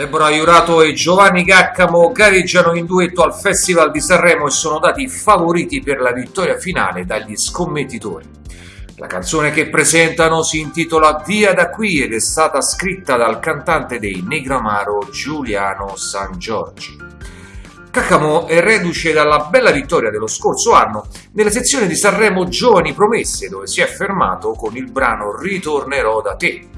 Deborah Iurato e Giovanni Caccamo gareggiano in duetto al Festival di Sanremo e sono dati favoriti per la vittoria finale dagli scommettitori. La canzone che presentano si intitola Via da qui ed è stata scritta dal cantante dei Negramaro Giuliano San Giorgi. Caccamo è reduce dalla bella vittoria dello scorso anno nella sezione di Sanremo Giovani Promesse dove si è fermato con il brano Ritornerò da te.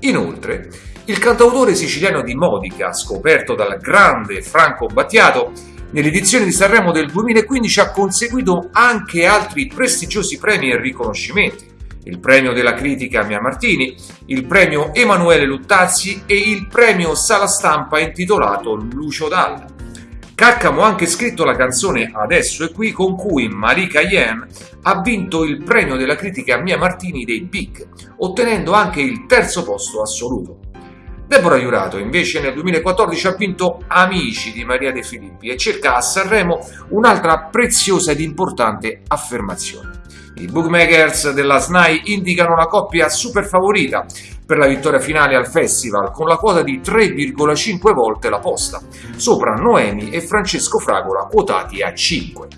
Inoltre, il cantautore siciliano di Modica, scoperto dal grande Franco Battiato, nell'edizione di Sanremo del 2015 ha conseguito anche altri prestigiosi premi e riconoscimenti. Il premio della critica Mia Martini, il premio Emanuele Luttazzi e il premio Sala Stampa intitolato Lucio Dalla. Caccamo ha anche scritto la canzone Adesso è qui con cui Marika Yen ha vinto il premio della critica Mia Martini dei Big, ottenendo anche il terzo posto assoluto. Deborah Iurato invece nel 2014 ha vinto Amici di Maria De Filippi e cerca a Sanremo un'altra preziosa ed importante affermazione. I bookmakers della SNAI indicano la coppia super favorita per la vittoria finale al festival con la quota di 3,5 volte la posta, sopra Noemi e Francesco Fragola quotati a 5.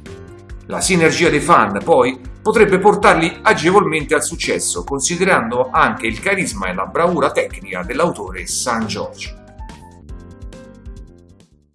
La sinergia dei fan, poi, potrebbe portarli agevolmente al successo, considerando anche il carisma e la bravura tecnica dell'autore San Giorgio.